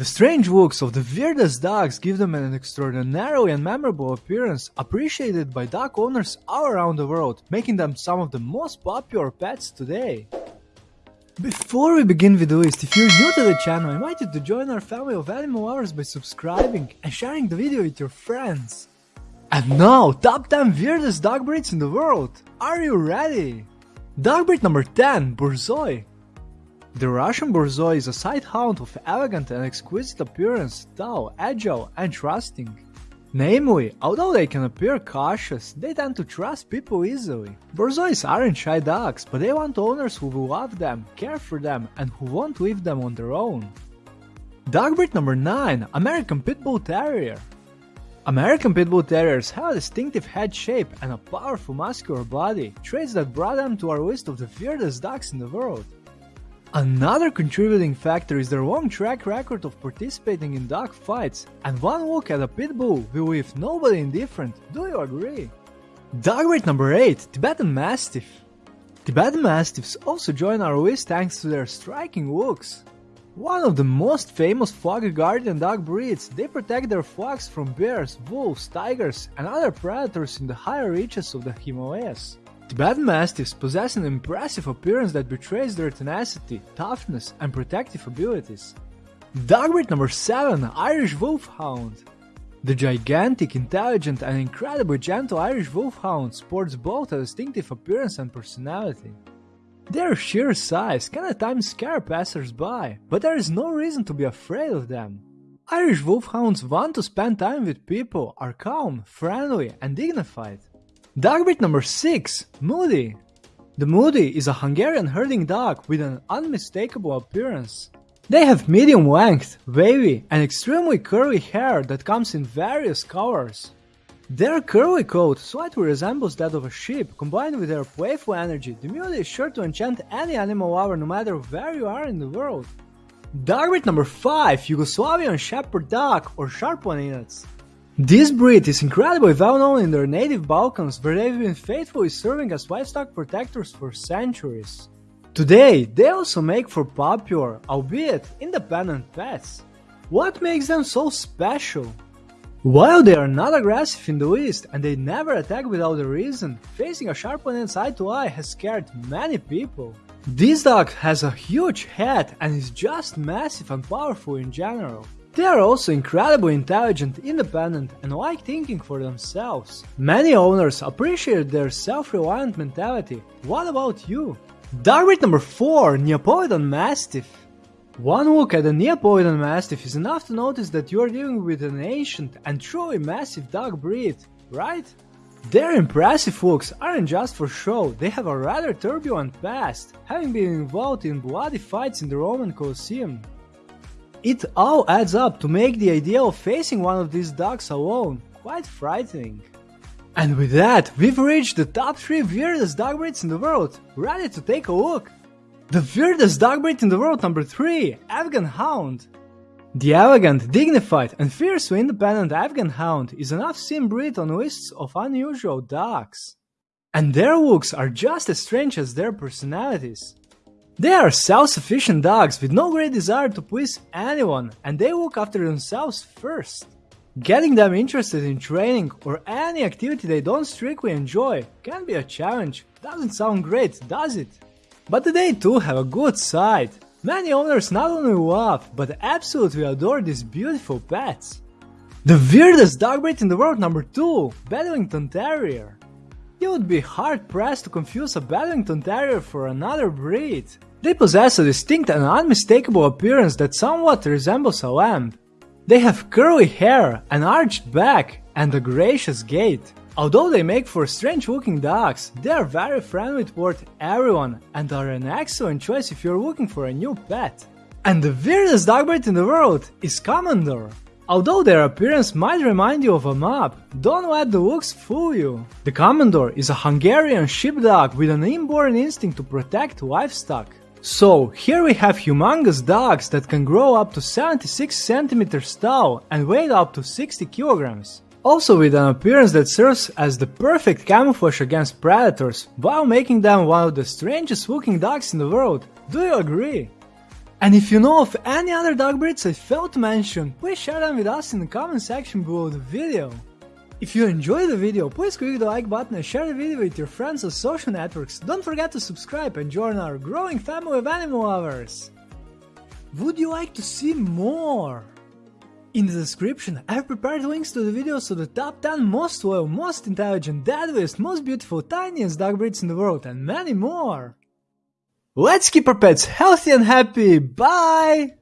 The strange looks of the weirdest dogs give them an extraordinarily and memorable appearance appreciated by dog owners all around the world, making them some of the most popular pets today. Before we begin with the list, if you're new to the channel, I invite you to join our family of animal lovers by subscribing and sharing the video with your friends. And now, top 10 weirdest dog breeds in the world. Are you ready? Dog breed number 10, Borzoi. The Russian Borzoi is a sight hound of elegant and exquisite appearance, tall, agile, and trusting. Namely, although they can appear cautious, they tend to trust people easily. Borzois aren't shy dogs, but they want owners who will love them, care for them, and who won't leave them on their own. Dog breed number 9 American Pit Bull Terrier. American Pit Bull Terriers have a distinctive head shape and a powerful muscular body, traits that brought them to our list of the weirdest dogs in the world. Another contributing factor is their long track record of participating in dog fights, and one look at a pit bull will leave nobody indifferent, do you agree? Dog breed number 8 Tibetan Mastiff. Tibetan Mastiffs also join our list thanks to their striking looks. One of the most famous flock guardian dog breeds, they protect their flocks from bears, wolves, tigers, and other predators in the higher reaches of the Himalayas. Tibetan Mastiffs possess an impressive appearance that betrays their tenacity, toughness, and protective abilities. Dog breed number 7 Irish Wolfhound. The gigantic, intelligent, and incredibly gentle Irish Wolfhound sports both a distinctive appearance and personality. Their sheer size can at times scare passers-by, but there is no reason to be afraid of them. Irish Wolfhounds want to spend time with people, are calm, friendly, and dignified. Dog breed number 6 Mudi. The Mudi is a Hungarian herding dog with an unmistakable appearance. They have medium length, wavy, and extremely curly hair that comes in various colors. Their curly coat slightly resembles that of a sheep, combined with their playful energy, the Mudi is sure to enchant any animal lover no matter where you are in the world. Dog breed number 5 Yugoslavian Shepherd Dog or Sarplaninac. This breed is incredibly well known in their native Balkans where they've been faithfully serving as livestock protectors for centuries. Today, they also make for popular, albeit independent pets. What makes them so special? While they are not aggressive in the least and they never attack without a reason, facing a sharp opponent's eye to eye has scared many people. This dog has a huge head and is just massive and powerful in general. They are also incredibly intelligent, independent, and like thinking for themselves. Many owners appreciate their self-reliant mentality. What about you? Dog breed number 4 Neapolitan Mastiff. One look at a Neapolitan Mastiff is enough to notice that you are dealing with an ancient and truly massive dog breed, right? Their impressive looks aren't just for show, they have a rather turbulent past, having been involved in bloody fights in the Roman Colosseum. It all adds up to make the idea of facing one of these dogs alone quite frightening. And with that, we've reached the top 3 weirdest dog breeds in the world. Ready to take a look? The weirdest dog breed in the world number 3 Afghan Hound. The elegant, dignified, and fiercely independent Afghan Hound is an oft-seen breed on lists of unusual dogs. And their looks are just as strange as their personalities. They are self-sufficient dogs with no great desire to please anyone and they look after themselves first. Getting them interested in training or any activity they don't strictly enjoy can be a challenge. Doesn't sound great, does it? But they too have a good side. Many owners not only love, but absolutely adore these beautiful pets. The weirdest dog breed in the world number 2, Bedlington Terrier. You would be hard pressed to confuse a Bedlington Terrier for another breed. They possess a distinct and unmistakable appearance that somewhat resembles a lamb. They have curly hair, an arched back, and a gracious gait. Although they make for strange looking dogs, they are very friendly toward everyone and are an excellent choice if you're looking for a new pet. And the weirdest dog breed in the world is Komondor. Although their appearance might remind you of a map, don't let the looks fool you. The Komondor is a Hungarian sheepdog with an inborn instinct to protect livestock. So, here we have humongous dogs that can grow up to 76 centimeters tall and weigh up to 60 kilograms. Also with an appearance that serves as the perfect camouflage against predators, while making them one of the strangest looking dogs in the world. Do you agree? And if you know of any other dog breeds I failed to mention, please share them with us in the comment section below the video. If you enjoyed the video, please click the like button and share the video with your friends on social networks. Don't forget to subscribe and join our growing family of animal lovers. Would you like to see more? In the description, I've prepared links to the videos of the top 10 most loyal, most intelligent, deadliest, most beautiful, tiniest dog breeds in the world and many more. Let's keep our pets healthy and happy. Bye!